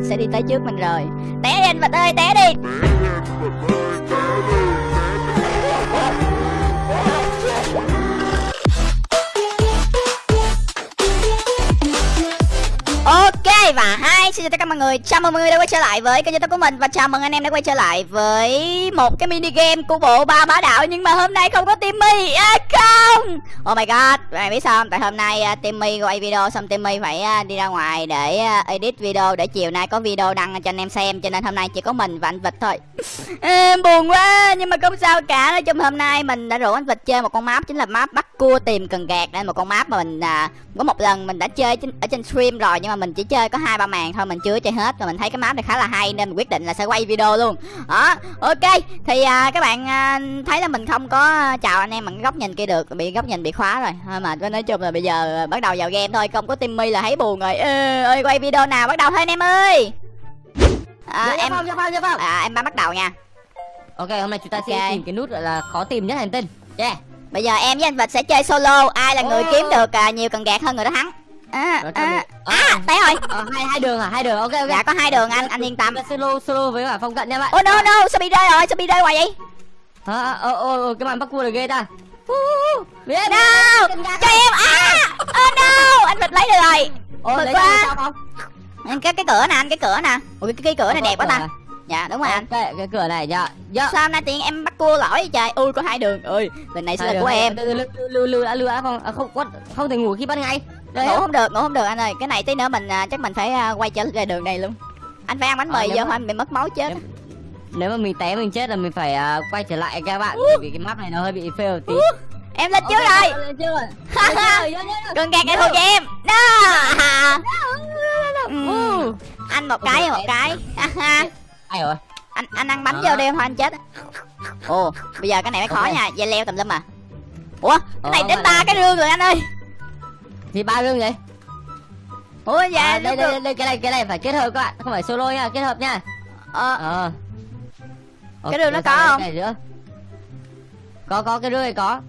mình sẽ đi tới trước mình rồi. Té đi anh vật ơi té đi. Hai và hai xin chào tất cả mọi người. Chào mừng mọi người đã quay trở lại với kênh youtube của mình Và chào mừng anh em đã quay trở lại với một cái mini game của bộ ba bá đạo Nhưng mà hôm nay không có Timmy. À, Không. Oh my god Bạn biết sao không? Tại hôm nay uh, Timmy quay video xong Timmy phải uh, đi ra ngoài để uh, edit video Để chiều nay có video đăng cho anh em xem Cho nên hôm nay chỉ có mình và anh Vịt thôi. Em Buồn quá Nhưng mà không sao cả. Nói chung hôm nay mình đã rủ anh Vịt chơi một con map Chính là map bắt cua tìm cần gạt. Đây một con map mà mình uh, có một lần mình đã chơi trên, ở trên stream rồi Nhưng mà mình chỉ chơi có hai ba màn thôi mình chưa chơi hết và mình thấy cái map này khá là hay nên mình quyết định là sẽ quay video luôn. Đó ok. Thì à, các bạn à, thấy là mình không có chào anh em bằng góc nhìn kia được bị góc nhìn bị khóa rồi. Thôi mà nói chung là bây giờ bắt đầu vào game thôi không có timmy là thấy buồn rồi. Ê, ơi quay video nào bắt đầu thôi anh em ơi. À, dạ, dạ em phong, dạ phong, dạ phong. À, em bắt đầu nha. Ok hôm nay chúng ta okay. sẽ tìm cái nút gọi là khó tìm nhất hành tinh. Yeah bây giờ em với anh vịt sẽ chơi solo. Ai là người oh. kiếm được à, nhiều cần gạt hơn người đó thắng. À, à, à, té rồi. Ờ, hai hai đường à? Hai đường ok ok. Dạ có hai đường anh anh yên tâm. Solo solo với cả phong cận nha bạn. Oh no no sao bị rơi rồi? Sao bị rơi hoài vậy? Hả ờ ờ cái màn bắt cua là ghê ta. Biết no! cho em à! Oh no! Anh vịt lấy được rồi. Ồ, lấy quá. không? Cái cái cửa nè anh cái cửa nè. Ủa cái, cái cửa này đẹp quá ta dạ đúng rồi anh. Cái, cái cửa này dạ dạ. Sao hôm nay tiền em bắt cua lỗi vậy trời? Ui có hai đường. Ơi lần này sẽ là của em. Lưu lưu đã đã không à, không không thể ngủ khi ban ngày ngủ không được ngủ không được anh ơi. Cái này tí nữa mình à, chắc mình phải à, quay trở lại đường này luôn. Anh phải ăn bánh mì giờ anh bị mất máu chết. nếu, mà mình té mình chết là mình phải uh, quay trở lại các bạn vì cái map này nó hơi bị fail tí. Em lên trước rồi. cần gạt em thuộc cho em. Đó. Ừ. anh một cái một cái ai rồi? Anh anh ăn bánh vô đi thôi anh chết. Ồ bây giờ cái này mới khó nha dây leo tùm lum à ủa cái này đến ba cái rương rồi anh ơi. Thì ba gương vậy? Ủa dạ à, đây, đây, đây, cái này cái này phải kết hợp các bạn không phải solo nha kết hợp nha. Ờ. Ờ. Cái đường nó có không? nữa? Có có cái rương này có.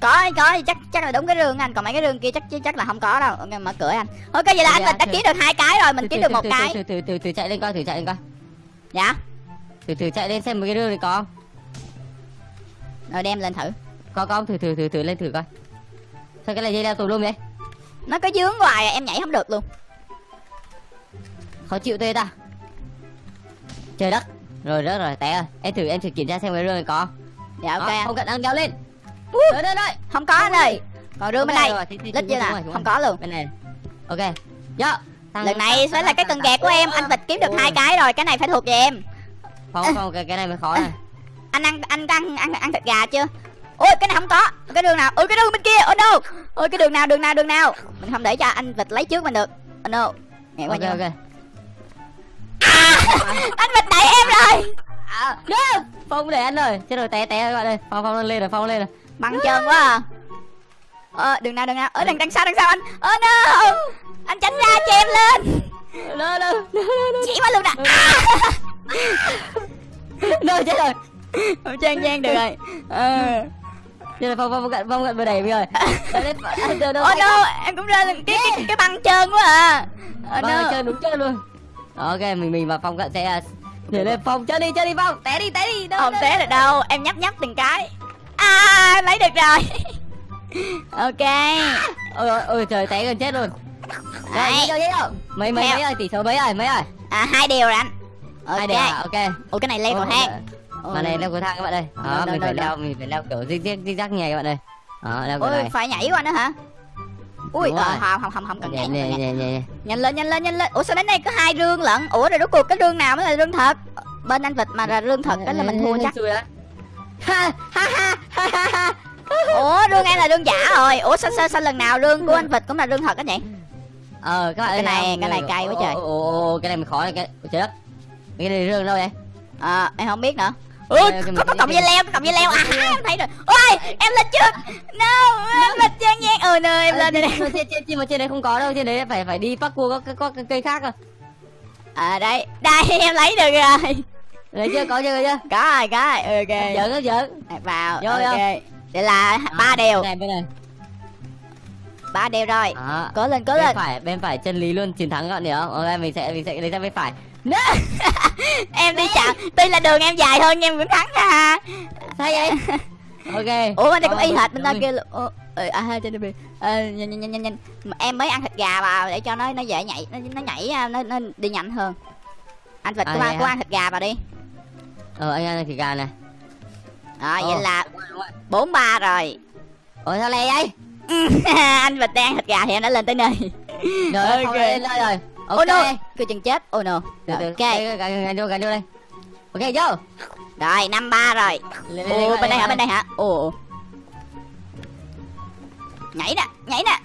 Có có thì chắc chắc là đúng cái rương anh còn mấy cái rương kia chắc chắc là không có đâu. Ok mở cửa anh. Ok vậy là anh mình đã kiếm được hai cái rồi mình kiếm được một cái. từ từ từ từ chạy lên coi thử chạy lên coi dạ. Từ từ chạy lên xem một cái rương này có không. Rồi đem lên thử. Có có thử thử thử thử lên thử coi. Sao cái này dây đeo tù luôn vậy? Nó có dướng hoài à, em nhảy không được luôn. Khó chịu tê ta. Trời đất. Rồi rớt rồi té ơi em thử em thử kiểm tra xem cái rương này có dạ ok Đó, không cần đang đeo lên. Rồi đây đây không có anh ơi. Còn rương bên này lít chưa nè không có luôn. Bên này. Ok. Dạ lần này sẽ là cái cần gạt của em anh vịt kiếm được hai cái rồi cái này phải thuộc về em. Không không cái, cái này mới khó này anh ăn anh ăn ăn ăn thịt gà chưa? Ôi cái này không có. Cái đường nào? Ôi cái đường bên kia oh no. Ôi cái đường nào đường nào đường nào? Mình không để cho anh vịt lấy trước mình được. Oh no. Nghe qua okay, ok. À, anh vịt đẩy em rồi. À, phong để anh rồi. Chết rồi té té các bạn ơi phong phong lên rồi phong lên rồi. Băng chân quá à. Ờ đường nào đường nào? Ở đằng đằng sau đằng sau anh. Oh, no anh tránh ra cho em lên. Lên lên chỉ qua luôn nè. À. rồi chết rồi. Không trang gian được rồi. Ờ. Giờ là phong phong cận phong cận vừa đẩy rồi. Ôi no, em cũng ra cái cái, cái băng trơn quá à. Băng no. trơn đúng trơn luôn. Ok, mình mình và phong cận sẽ nhảy lên phong. Chơi đi chơi đi phong. Té đi té đi. Đâu không té được đâu. Em nhấp nhấp từng cái. À lấy được rồi. Ok. Ôi ôi, ôi trời té gần chết luôn Đấy. Rồi, mấy mấy mấy ơi tỷ số mấy rồi mấy rồi à hai điều rồi anh. Okay. hai điều à, ok. Ủa cái này lên cầu thang mà này leo cầu thang các bạn ơi. Đó mình phải leo mình phải leo kiểu zig zig zig zag nhảy các bạn ơi. Đó leo ôi phải nhảy qua nữa hả? Ui ờ, không không không không cần nhảy nhanh nhanh nhanh nhanh lên nhanh lên nhanh lên. Ủa sao đến đây có hai rương lận? Ủa rồi rốt cuộc cái rương nào mới là rương thật? Bên anh vịt mà là rương thật đó là mình thua chắc. Ha ha ha ha ha. Ủa rương em là rương giả rồi. Ủa sao sao sao lần nào rương của anh vịt cũng là rương thật á nhỉ ờ các bạn cái này cái này cay quá trời. ồ cái này mình khó này cái đất cái này rương đâu vậy? À em không biết nữa. Ui có có cọng dây leo có cọng dây leo. à em thấy rồi ôi em lên trước no em lên trang gian ừ nè em lên đây. trên trên mà trên đấy không có đâu trên đấy phải phải đi bắt cua có có cây khác à à đây đây em lấy được rồi. Lấy chưa có chưa chưa? Có rồi có rồi. Ok. Giỡn giỡn. Vào ok. Đây là ba điều này bên này ba đều rồi. Đó. Cố lên cố bên lên. phải bên phải chân lý luôn chiến thắng hiểu không? Ok mình sẽ mình sẽ lấy ra bên phải. Em đi chậm tuy là đường em dài hơn nhưng em vẫn thắng nha. Sao vậy? Ok. Ủa bên đây cũng y hệt bên rồi. kia luôn à ha trên đây ờ, nhanh nhanh nhanh nhanh em mới ăn thịt gà vào để cho nó nó dễ nhảy nó, nó nhảy à, nó, nó đi nhanh hơn. Anh vịt À, của ăn của ăn thịt gà vào đi. Ờ anh ăn thịt gà này rồi Ờ. vậy là bốn ba rồi. Ủa sao lẹ vậy anh vịt đang thịt gà thì em đã lên tới nơi. Rồi Ok. ok lên đây rồi. Oh ok. no. Cứ chừng chết. Oh no. Từ, ok. Gần vô gần vô đây. Ok vô. Rồi năm ba rồi. Ồ bên đây hả? bên đây hả? Ồ. Nhảy nè nhảy nè.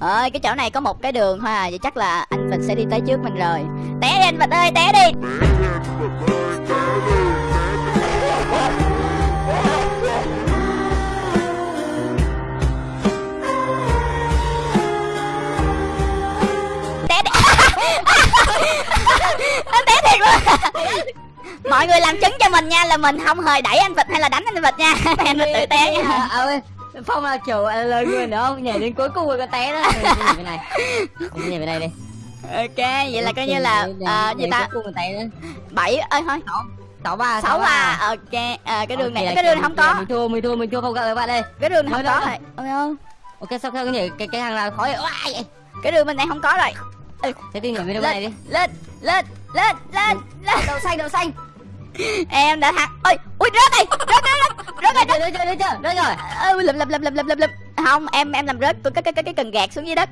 Ơi cái chỗ này có một cái đường thôi à. Vậy chắc là anh vịt sẽ đi tới trước mình rồi. Té đi anh vịt ơi té đi luôn mọi người làm chứng cho mình nha là mình không hề đẩy anh vịt hay là đánh anh vịt nha. Em là tự té nha. Ơi, phong là kiểu à, lời người nữa không? Nhảy đến cuối cùng rồi có té đó nhảy bên này. Bên này đi. Ok vậy là coi như là à, gì ta? bảy ơi thôi. Sáu. Ba sáu ba. ok à, cái đường Ok, này là cái đường này không có. mình thua mình thua mình thua không các bạn đây. Cái đường này không có rồi ơi ok sao cái nhảy cái cái hàng nào khó vậy. Oai, vậy cái đường bên này không có rồi. Thế thì nhảy bên này đi. lên lên lên lên lên đậu xanh đậu xanh. Em đã thắng ôi ui rớt rồi rớt rớt rớt rớt rồi rớt rồi rớt rồi rớt rồi. Ơi lụm lụm lụm lụm lụm lụm lụm. Không em em làm rớt cái cái cái cái cần gạt xuống dưới đất.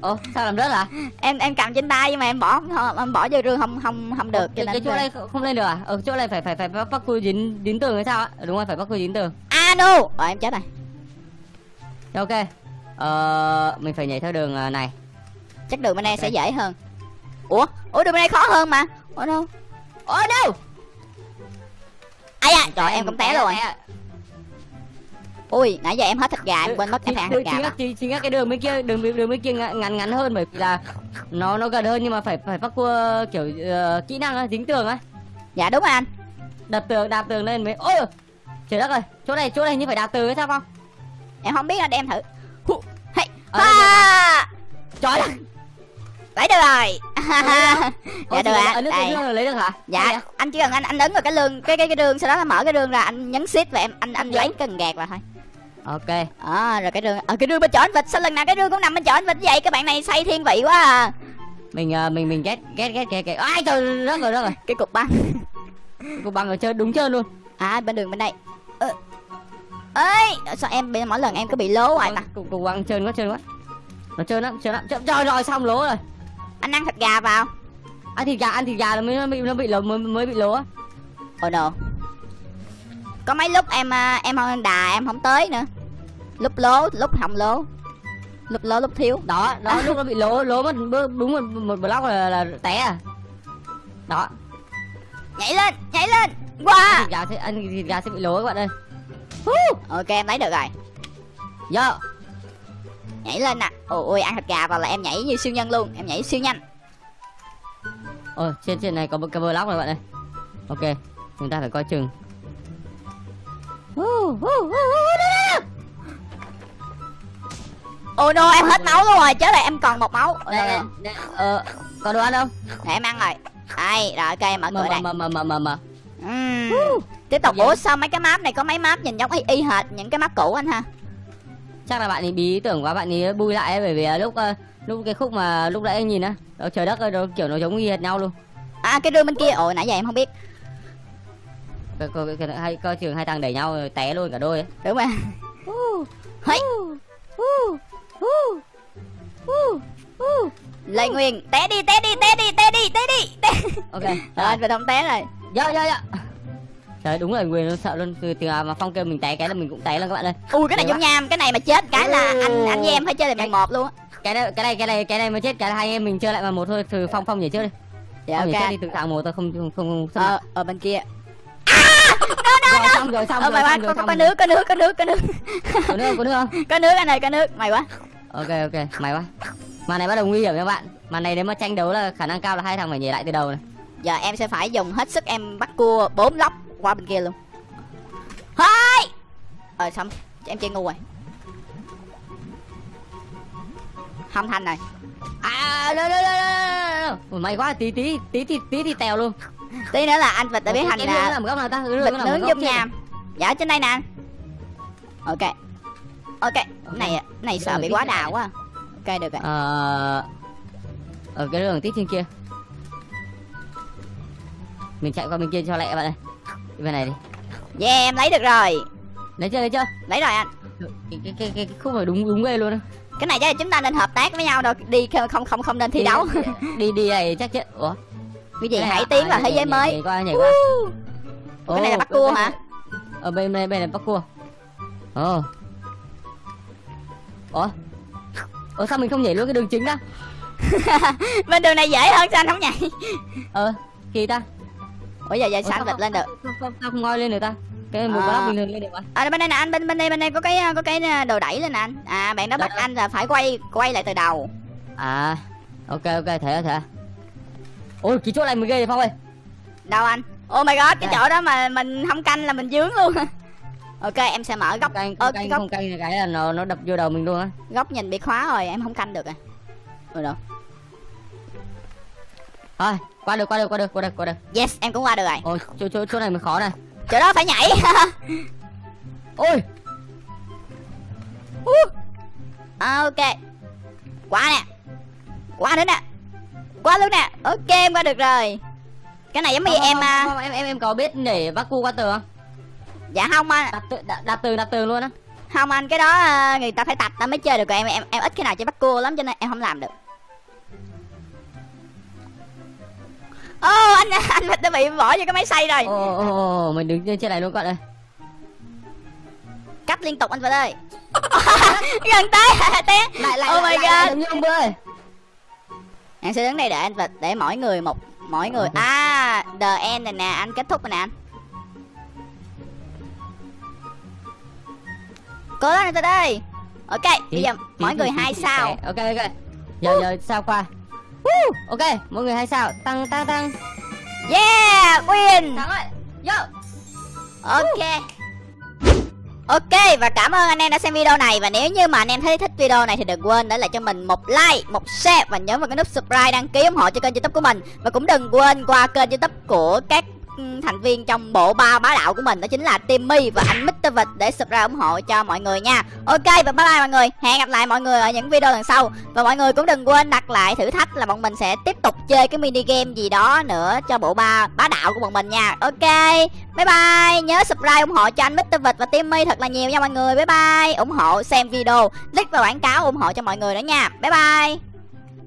Ồ sao làm rớt hả? Em em cầm trên tay nhưng mà em bỏ không em bỏ vô rương không không không được cho nên chỗ này không lên được à? Ở chỗ này phải phải phải bắt cua dính dính tường hay sao ạ đúng rồi phải bắt cua dính tường. A no rồi em chết rồi. Ok. Ờ mình phải nhảy theo đường à, này. Chắc đường bên đây sẽ dễ hơn ủa? Ủa đường bên đây khó hơn mà. Ủa đâu? Ồ đâu? Ai à trời em cũng té rồi. ui nãy giờ em hết thịt gà em quên mất em phải ăn thịt gà chính, chính, cái đường bên kia đường đường bên kia ngắn ngắn hơn bởi vì là nó nó gần hơn nhưng mà phải phải bắt cua kiểu ờ, kỹ năng á dính tường á. Dạ đúng rồi anh. Đập tường đạp tường lên mới ôi trời đất ơi chỗ này chỗ này như phải đạp tường hay sao không? Em không biết anh đem thử. Hu, hey, đây. Ha! Trời đất lấy được rồi. Dạ được ạ. đây. Lấy được hả? Dạ à? anh chỉ cần anh anh ấn vào cái lương cái cái cái đường sau đó là mở cái đường ra anh nhấn shift và em anh anh lấy cần gạt vào thôi. Ok. À, rồi cái đường ở cái đường bên chỗ anh vịt sao lần nào cái đường cũng nằm bên chỗ anh vịt vậy? Các bạn này say thiên vị quá à. Mình ờ, mình mình ghét ghét ghét ghét ghét. Ai trời rất rồi rất rồi. Cái cục băng. Cô bằng ở chơi đúng chơi luôn. À bên đường bên đây. Ơ. ơi sao em mỗi lần em cứ bị lố hoài ta cục cục bằng trơn quá trơn quá. Nó trơn lắm trơn lắm. Trời- trời rồi xong lố rồi anh ăn thịt gà vào. Ăn thịt gà ăn thịt gà là mới bị nó bị lố mới, mới bị lố oh no có mấy lúc em à, em không đà em không tới nữa. Lúc lố lúc không lố. Lúc lố lúc thiếu. Đó đó lúc nó bị lố lố mất đúng một một block là, là té à. Đó. Nhảy lên nhảy lên. Qua. Thịt gà sẽ ăn thịt gà sẽ bị lố các bạn ơi. Ok em lấy được rồi. Yo. Nhảy lên nè. Ôi ôi ăn thịt gà vào là em nhảy như siêu nhân luôn. Em nhảy siêu nhanh. Ôi trên trên này có một cái block rồi bạn ơi. Ok chúng ta phải coi chừng. Ôi no em hết máu luôn rồi. Chết rồi em còn một máu. Đây, đây, đây, ờ, có đồ ăn không? Để em ăn rồi. Đây rồi ok em mở cửa đây. mờ mờ mờ mờ. Ừm. tiếp tục. Dạ. ủa sao mấy cái map này có mấy map nhìn giống y, y hệt những cái map cũ anh ha chắc là bạn ấy bí tưởng quá bạn ấy bui lại ấy, bởi vì lúc ờ, lúc cái khúc mà lúc nãy anh nhìn á trời đất ơi nó kiểu nó giống y hệt nhau luôn. À cái đường bên kia ôi nãy giờ em không biết. Coi coi coi hai coi trường hai thằng đẩy nhau rồi té luôn cả đôi ấy. đúng rồi. Hây. Lê Nguyên té đi té đi té đi té đi té đi té ok rồi anh phải không té rồi. Dạ dạ dạ trời đúng là người nó sợ luôn. Từ từ mà phong kêu mình té cái là mình cũng té luôn các bạn ơi. Ui cái này giống nham cái này mà chết cái là anh anh với em phải chơi lại bằng một luôn á. cái này cái này cái này cái này mà chết cái là hai em mình chơi lại mà một thôi từ phong phong nhảy trước đi. Dạ phong nhảy trước ok đi từ thằng một tôi không không không ờ ở bên kia. Rồi xong rồi xong ờ rồi mày qua rồi có, rồi. nước có nước có nước có nước. Có nước không có nước không? Có nước anh ơi có nước. Mày quá. Ok ok. Mày quá. Màn này bắt đầu nguy hiểm các bạn. Màn này nếu mà tranh đấu là khả năng cao là hai thằng phải nhảy lại từ đầu này. Giờ em sẽ phải dùng hết sức em bắt cua bốn lóc qua bên kia luôn. Hai! Ờ xong. Em chơi ngu rồi. Không thành rồi. À đâu đâu đâu đâu đâu may quá. Tí tí tí tí tí thì tèo luôn. Tí nữa là anh vịt đã biến thành Cái là làm góc nào ta? Vịt nướng dung nham dạ trên đây nè. Ok. Ok. Này này sợ bị quá đào quá. Ok được rồi. Ờ ở cái đường tiếp trên kia. Mình chạy qua bên kia cho lẹ bạn ơi bên này đi. Yeah em lấy được rồi. Lấy chưa lấy chưa? Lấy rồi anh. Cái cái cái, cái, khúc này đúng đúng ghê luôn á. Cái này chắc là chúng ta nên hợp tác với nhau đâu. Đi không không không nên thi đấu. Đi đi này chắc chết. Ủa? Cái gì hãy à? tiến À, vào thế nhảy- giới mới. nhảy qua nhảy qua. Cái này là bắt cua hả? Ở bên này bên này bắt cua. Ồ. Ủa? Ủa sao mình không nhảy luôn cái đường chính đó? Bên đường này dễ hơn sao anh không nhảy? Ờ kỳ ta ủa giờ anh sao vịt lên được? sao, sao, sao không ngoi lên được ta? Cái một À. bình thường lên được mà. À bên đây nè anh bên bên đây bên đây có cái có cái đồ đẩy lên nè anh. À bạn đó bắt đâu? anh là phải quay quay lại từ đầu. À ok ok thể thể ôi cái chỗ này mới ghê vậy phong ơi. Đâu anh? Oh my god cái Đây. chỗ đó mà mình không canh là mình dướng luôn. Ok em sẽ mở góc canh cái canh góc không canh cái là nó nó đập vô đầu mình luôn á. góc nhìn bị khóa rồi em không canh được à. Rồi đâu. Thôi qua được qua được qua được qua được qua được. Yes em cũng qua được rồi. Ôi chỗ chỗ chỗ này mới khó này. Chỗ đó phải nhảy. Ôi. À, ok. Qua nè. Qua nữa nè. Qua luôn nè. Ok em qua được rồi. Cái này giống như Không, em không, à không, em em em có biết để bắt cu qua tường không? Dạ không anh. Đặt đặt, đặt tường đặt tường luôn á. Không anh cái đó à, người ta phải tập ta mới chơi được. Rồi em em em ít cái nào chơi bắt cua lắm cho nên em không làm được anh anh vịt đã bị bỏ vô cái máy xay rồi. Ồ ồ ồ mình đứng trên này luôn các bạn ơi. Cắt liên tục anh vịt ơi. Gần tới té lại lại oh my lại, god. lại, giống như ông ơi em sẽ đứng đây để anh vịt để mỗi người một mỗi người Ok. à the end này nè anh kết thúc rồi nè anh. Cố lên anh vịt ơi. Ok bây giờ mỗi người hai sao? ok ok. Giờ giờ sao qua? Woo! ok mỗi người hai sao. Tăng tăng tăng yeah win. Thắng ơi yo. Ok. Ok và cảm ơn anh em đã xem video này. Và nếu như mà anh em thấy thích video này thì đừng quên để lại cho mình một like, một share Và nhấn vào cái nút subscribe đăng ký ủng hộ cho kênh youtube của mình. Và cũng đừng quên qua kênh youtube của các Ừ, thành viên trong bộ ba bá đạo của mình Đó chính là Timmy và anh Mr. Vịt để subscribe ủng hộ cho mọi người nha. Ok, và bye bye mọi người. Hẹn gặp lại mọi người ở những video lần sau. Và mọi người cũng đừng quên đặt lại thử thách là bọn mình sẽ tiếp tục chơi cái mini game gì đó nữa cho bộ ba bá đạo của bọn mình nha. Ok, Bye bye. Nhớ subscribe ủng hộ cho anh Mr. Vịt và Timmy thật là nhiều nha mọi người. Bye bye. ủng hộ xem video Click vào quảng cáo ủng hộ cho mọi người nữa nha. Bye bye.